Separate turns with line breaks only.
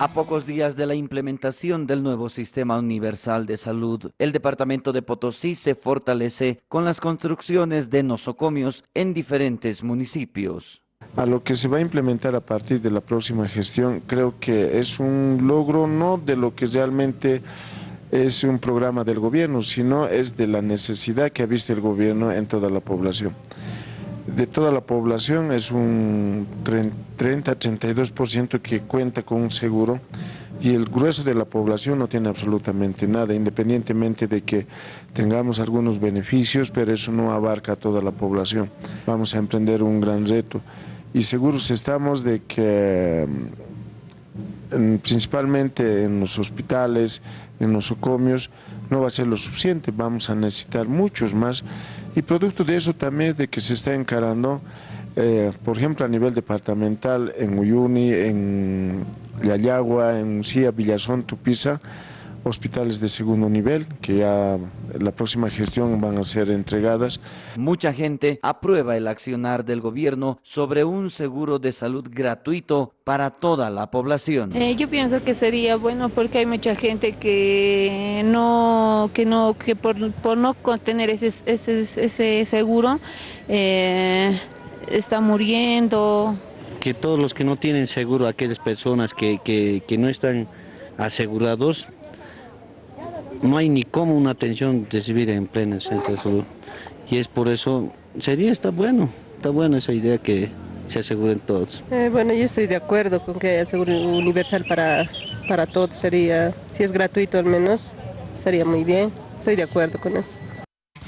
A pocos días de la implementación del nuevo Sistema Universal de Salud, el Departamento de Potosí se fortalece con las construcciones de nosocomios en diferentes municipios.
A lo que se va a implementar a partir de la próxima gestión, creo que es un logro no de lo que realmente es un programa del gobierno, sino es de la necesidad que ha visto el gobierno en toda la población de toda la población es un 30-32% que cuenta con un seguro y el grueso de la población no tiene absolutamente nada, independientemente de que tengamos algunos beneficios, pero eso no abarca a toda la población. Vamos a emprender un gran reto y seguros estamos de que mm, principalmente en los hospitales, en los ocomios, no va a ser lo suficiente, vamos a necesitar muchos más y producto de eso también de que se está encarando, eh, por ejemplo a nivel departamental en Uyuni, en Yayagua, en Ucía, Villazón, Tupiza, hospitales de segundo nivel que ya la próxima gestión van a ser entregadas.
Mucha gente aprueba el accionar del gobierno sobre un seguro de salud gratuito para toda la población.
Eh, yo pienso que sería bueno porque hay mucha gente que no, que no, que por, no tener ese, ese, seguro eh, está muriendo.
Que todos los que no tienen seguro, aquellas personas que, que, que no están asegurados, no hay ni cómo una atención recibir en pleno centro de salud. Y es por eso, sería, está bueno, está buena esa idea que se aseguren todos.
Eh, bueno, yo estoy de acuerdo con que haya seguro universal para, para todos, sería, si es gratuito al menos, sería muy bien, estoy de acuerdo con eso.